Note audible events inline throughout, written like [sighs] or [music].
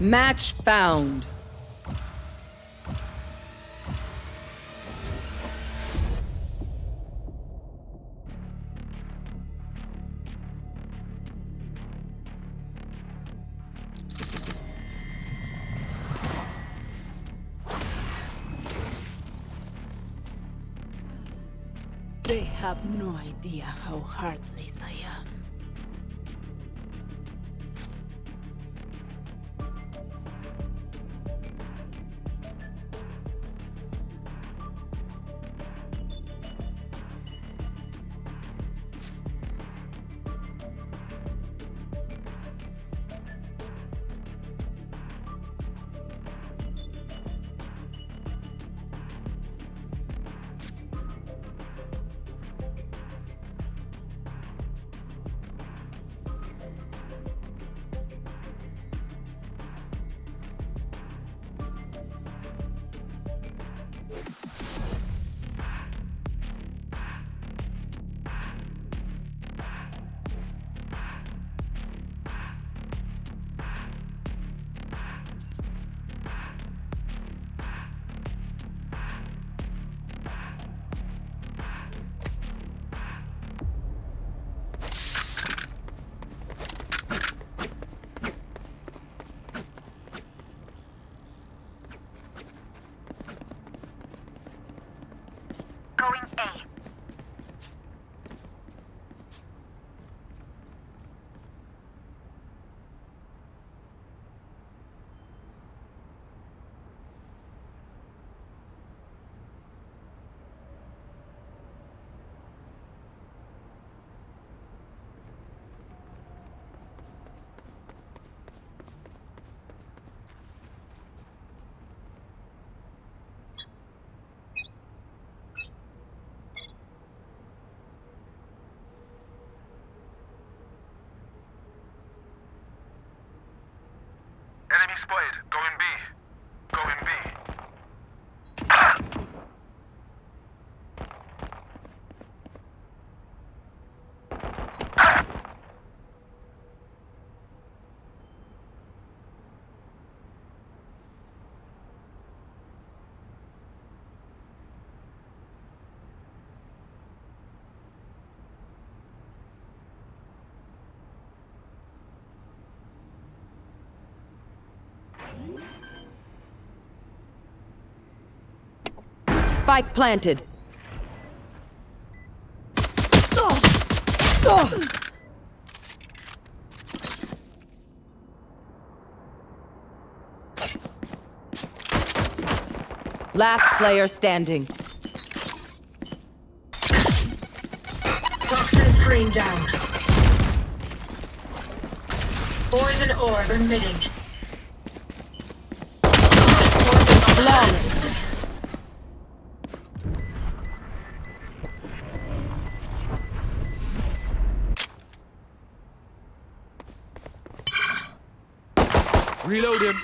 Match found. Have no idea how heartless Enemy spotted. Going B. Going B. Spike planted. Last player standing. Toxin screen down. Poison orb emitting. Flawless. Reload him.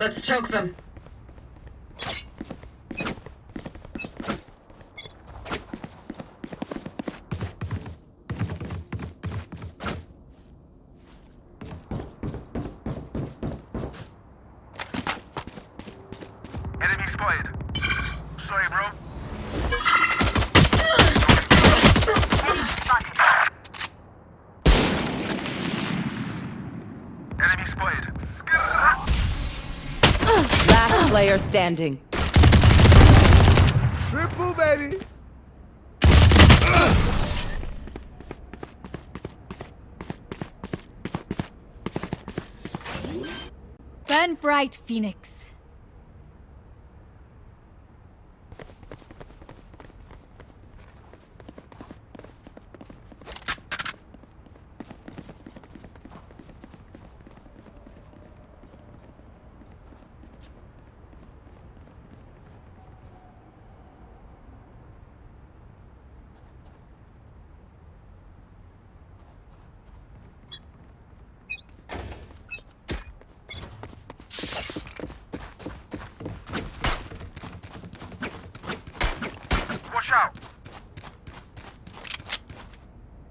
Let's choke them. Enemy spotted. Sorry, bro. Enemy spotted. Last player standing. Triple, baby. Burn bright, Phoenix. Watch out.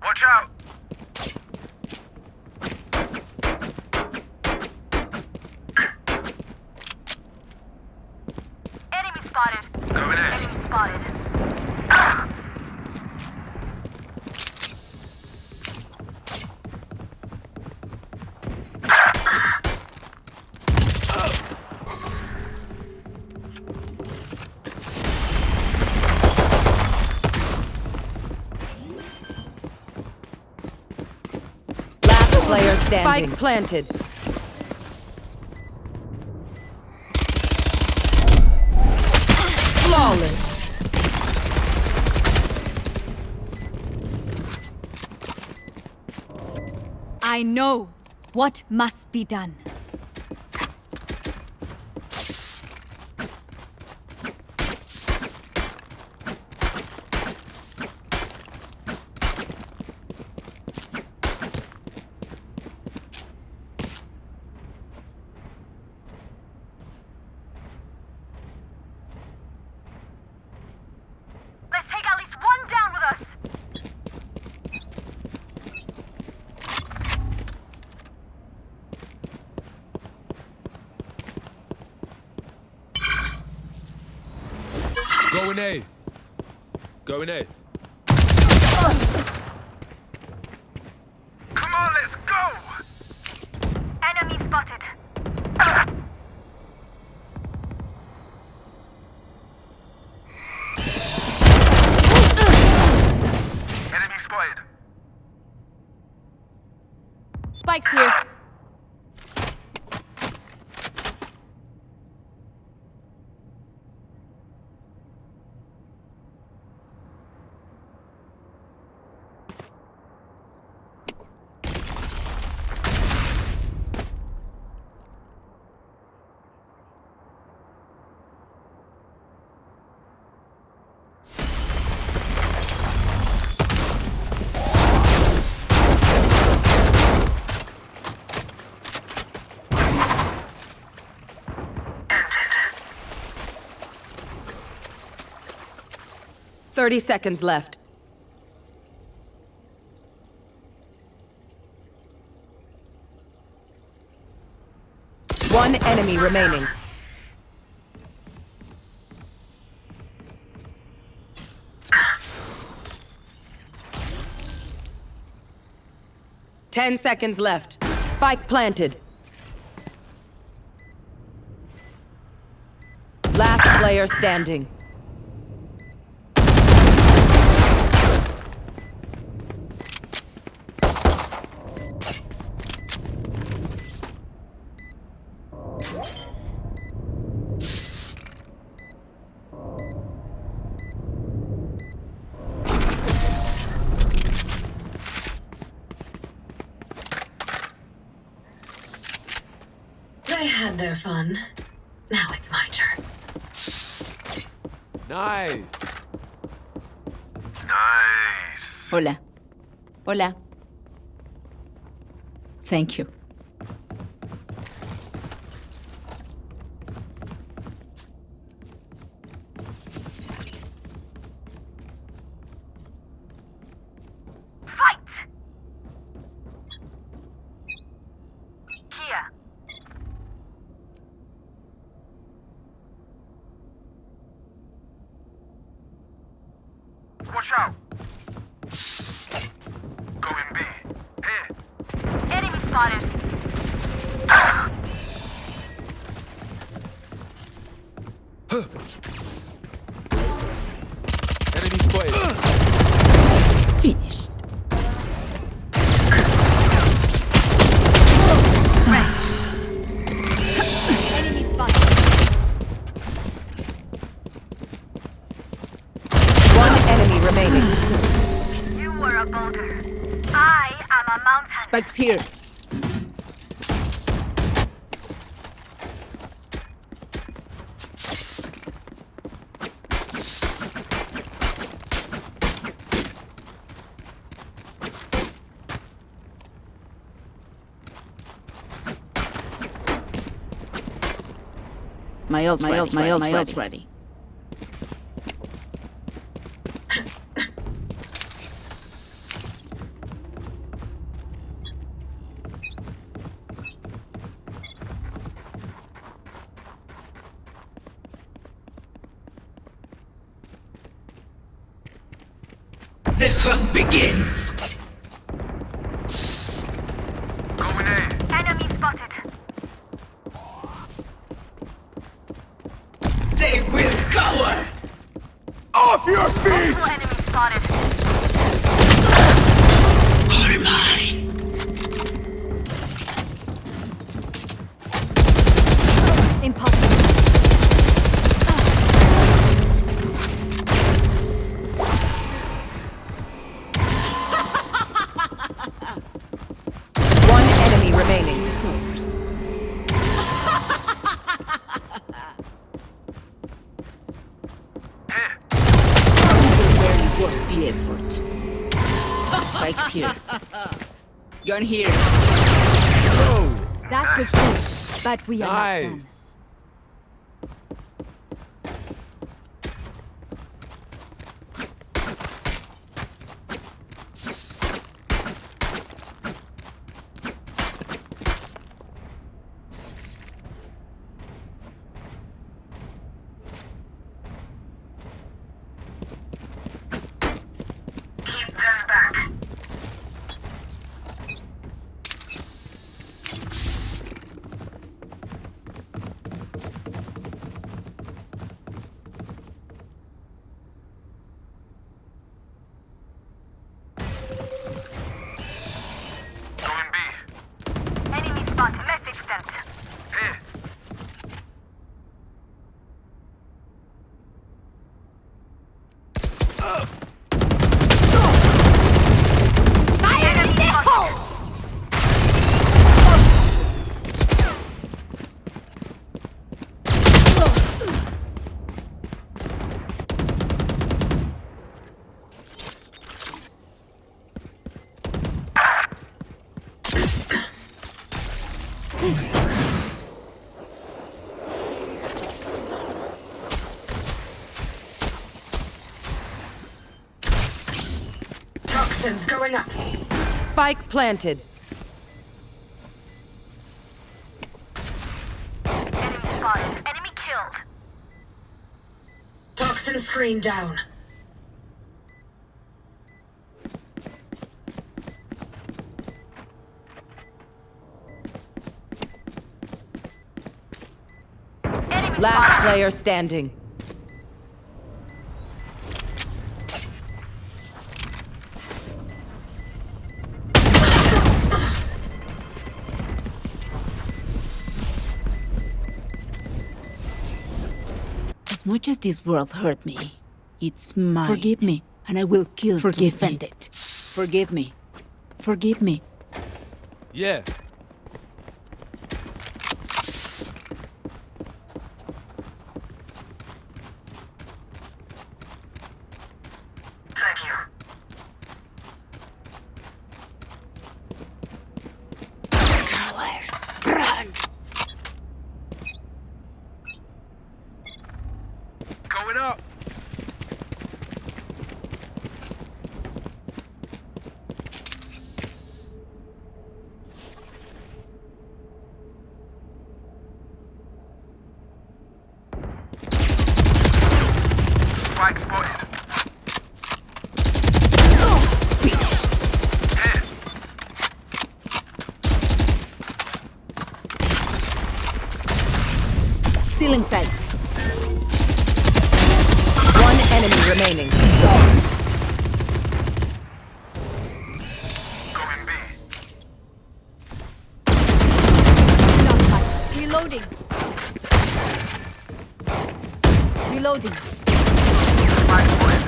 Watch out. Enemy spotted. Going in. Enemy spotted. Last player standing. Spike planted. I know what must be done. Let's take at least one down with us. Going A. Going A. 30 seconds left. One enemy remaining. Ten seconds left. Spike planted. Last player standing. Hola. Thank you. My ult, my ult, my ult, my ult ready. Gun here. That was good, but we are not done. Toxins going up. Spike planted. Enemy spotted. Enemy killed. Toxin screen down. Enemy Last spotted. player standing. Much as this world hurt me, it's mine. Forgive me, and I will kill Forgive to defend it. Forgive me. Forgive me. Yeah. Still in. One enemy remaining. Going B. Reloading. Reloading. Spike spotted.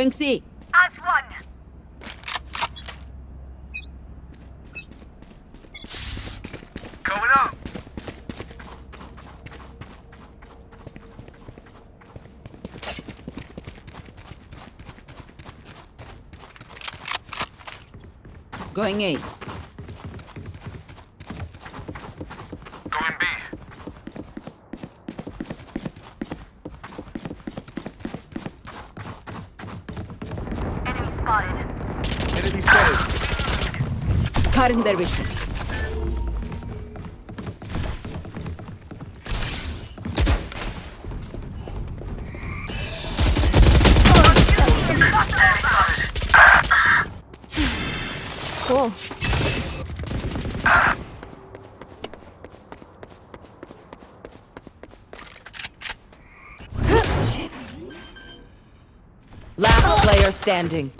Going C. As one. Going up. Going A. Going B. Enemy spotted. Enemy Cutting their vision. Cool. Last player standing.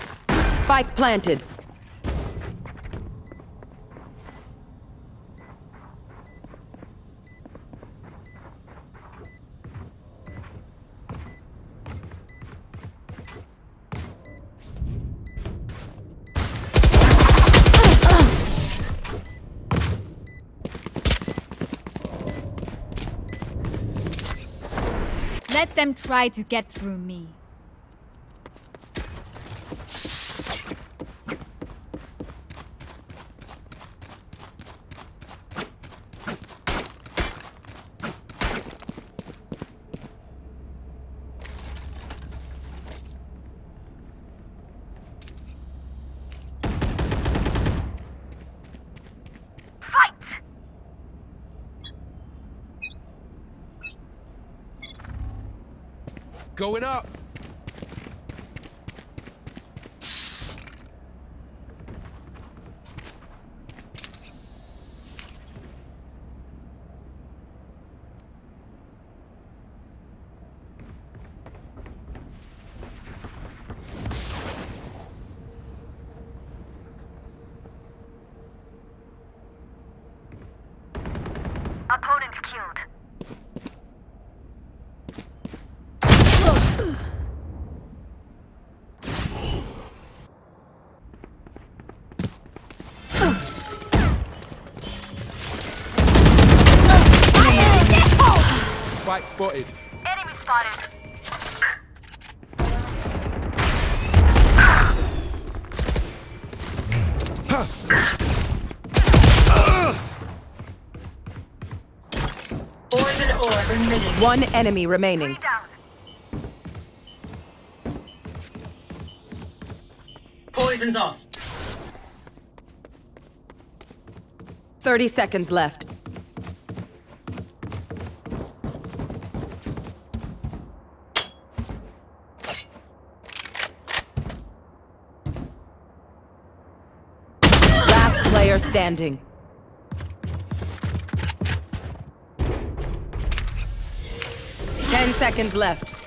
Spike planted. Try to get through me. Going up. Opponent killed. Spike spotted. Enemy spotted. Poison orb emitting. One enemy remaining. Poison's off. 30 seconds left. Last player standing. Ten seconds left.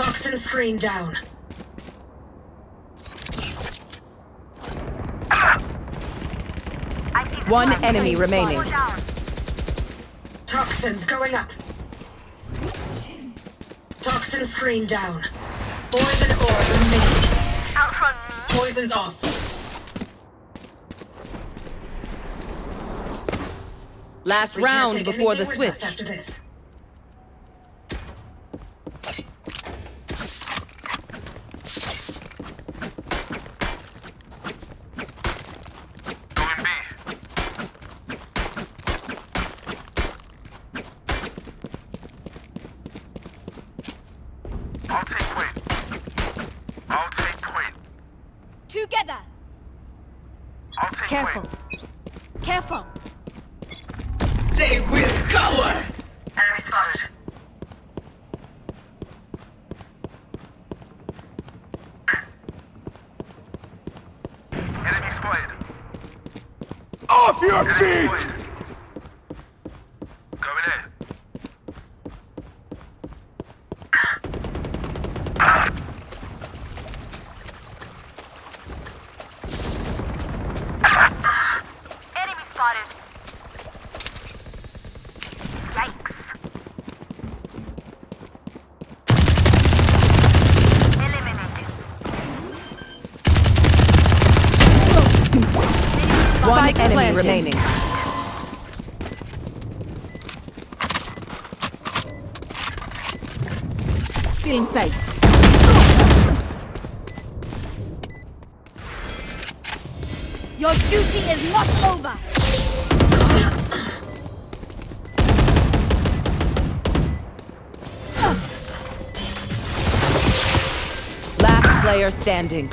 Toxin screen down. One enemy remaining. Toxins going up. Toxin screen down. Poison orb emitted. Outrun me. Poison's off. Last round before the anything with us switch. After this. Going B. I'll take point. I'll take point. Together! I'll take Careful. point. Careful! They will cower! Enemy spotted. Enemy spotted. Off your feet! Standing.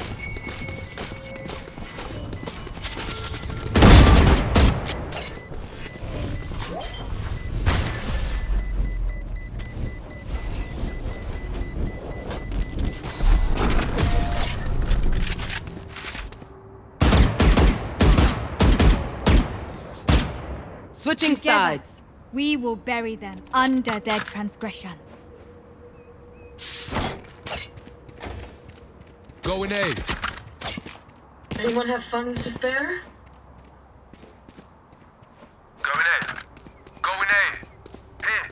Switching Together, sides. we will bury them under their transgressions. Going A. Anyone have funds to spare? Going A. Going A. Here.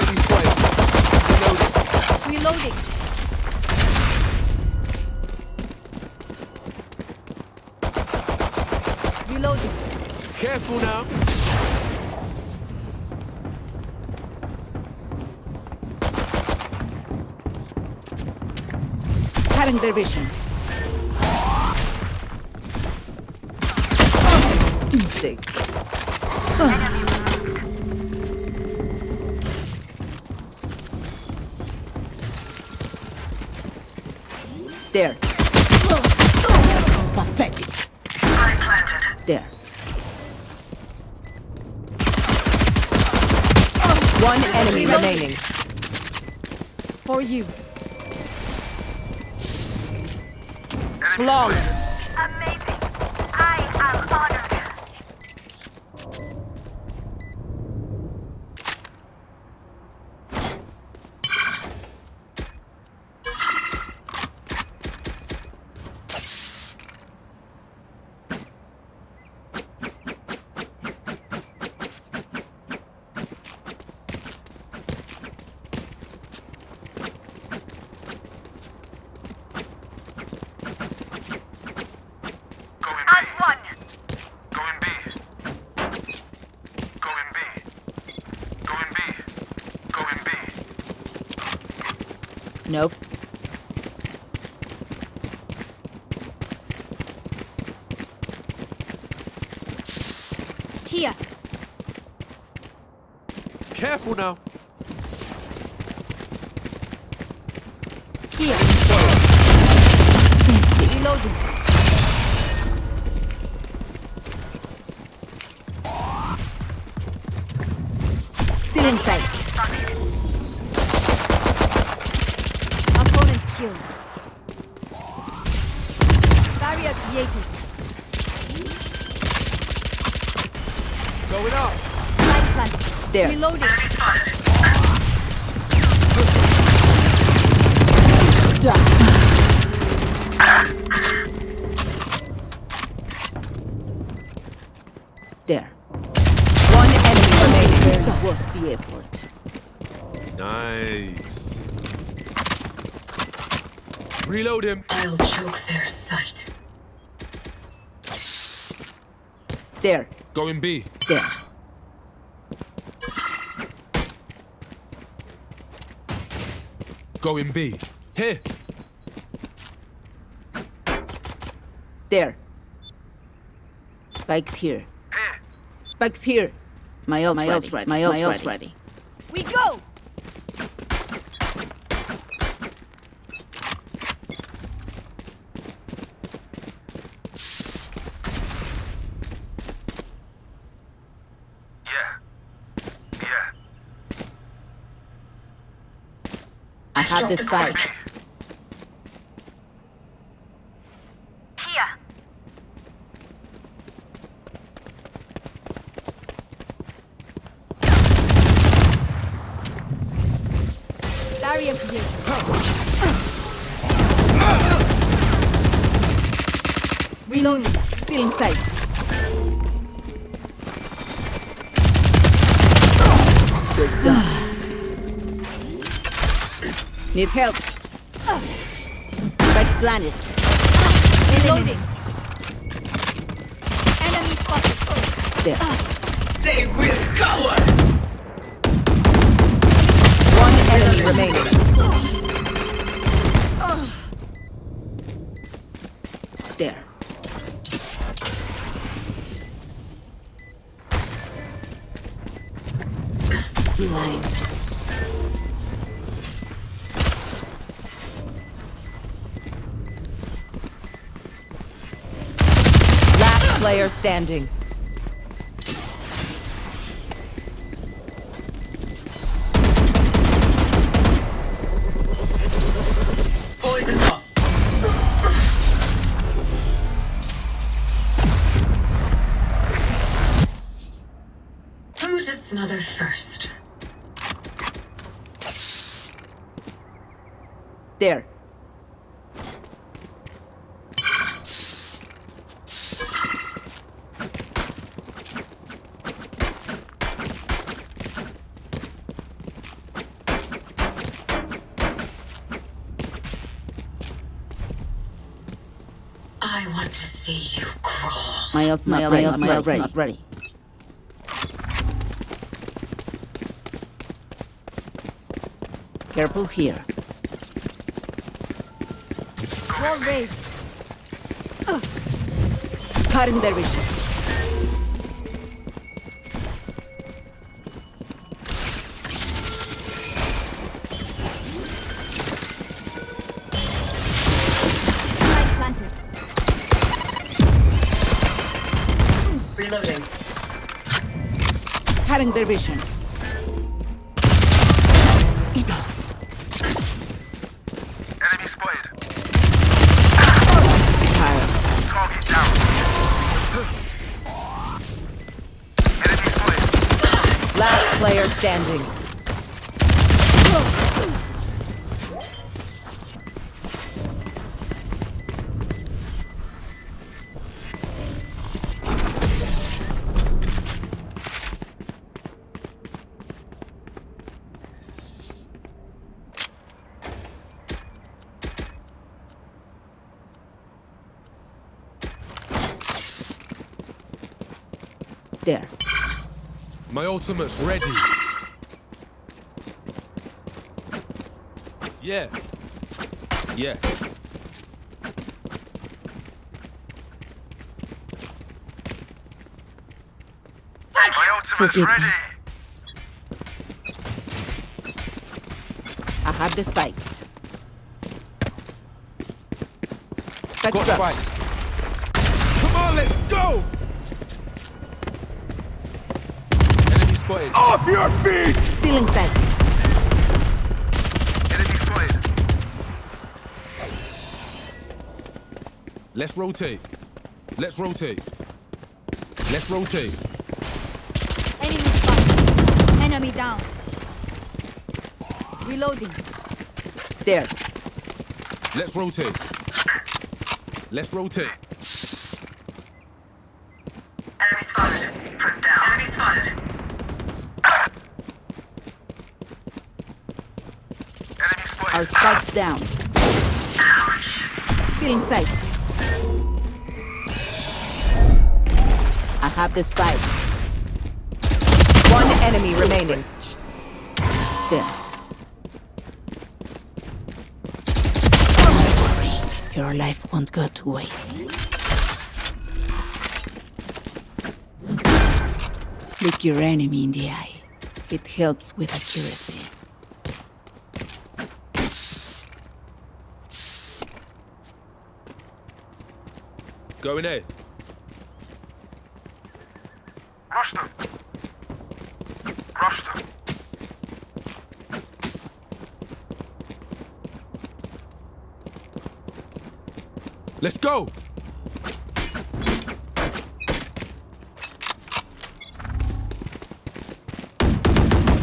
Enemy spotted. Reloading. Reloading! Reloading. Careful now. Cutting their vision. Insect. There. Remaining. For you. Flawless. Careful now. Still in sight. Opponent killed. Barrier created. Going up. There. Reloading. The effort. Nice. Reload him. I'll choke their sight. There. Going B. There. Going B. Here. There. Spike's here. Spike's here. My ult's ready. ready. My ult's ready. ready. We go! Yeah. Yeah. I have the spike. Here. Barrier created. Reloading. Still in sight. Good [sighs] done. Need help. Spike planted. Reloading. Enemy spotted. There. They will cower! One enemy remaining. Standing. Poison's off. Who to smother first? There. Crawl. My ult's not ready. My ult's not ready. Careful here. Wall raised. Cutting their vision. Reloading. Cutting their vision. Enough. Enemy spotted. Piles. Target down. Enemy spotted. Last player standing. My ultimate's ready. Yeah. Yeah. My ultimate's Forgive me. ready. I have the spike. Spike Got drop. spike. Come on, let's go! Spotted. Off your feet! Still in sight. Enemy spotted. Let's rotate. Let's rotate. Let's rotate. Enemy spotted. Enemy down. Reloading. There. Let's rotate. Let's rotate. Enemy spotted. Front down. Enemy spotted. Enemy spotted. Spike's down. Still in sight. I have the spike. One enemy remaining. There. Your life won't go to waste. Look your enemy in the eye. It helps with accuracy. Going A. Rush them. Rush them. Let's go.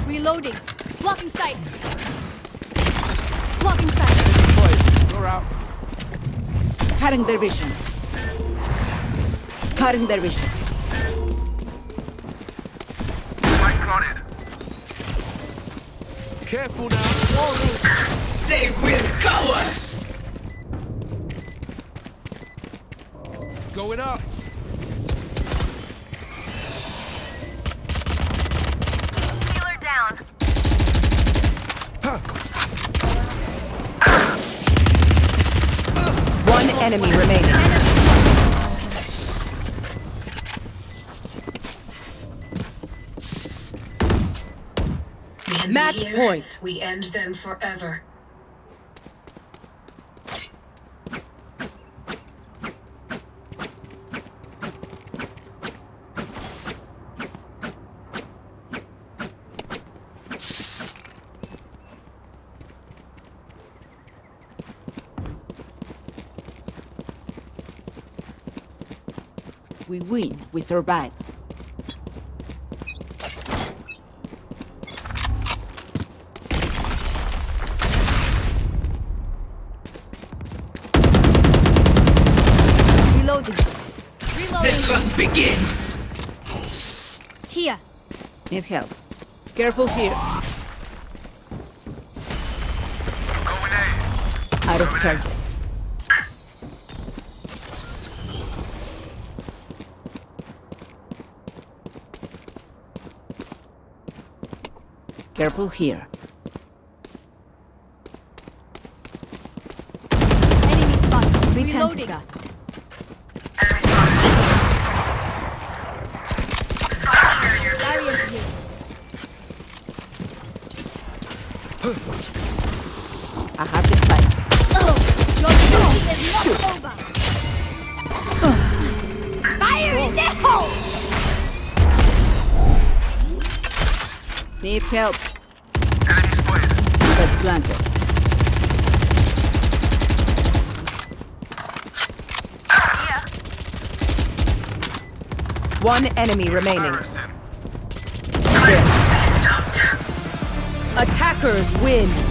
Reloading. Blocking sight. Blocking sight. You're out. Cutting their vision. Cutting their vision. Spike planted. Careful now. They will cover! Going up. Healer down. One enemy remaining. We end Match the year, point. We end them forever. We win. We survive. Reloading. The Reloading. hunt begins! Here. Need help. Careful here. Going A. Out of charges. Careful here. Enemy spotted. Return to Reloading. dust. Help. Enemy spotted. But planted. One enemy remaining. Attackers win.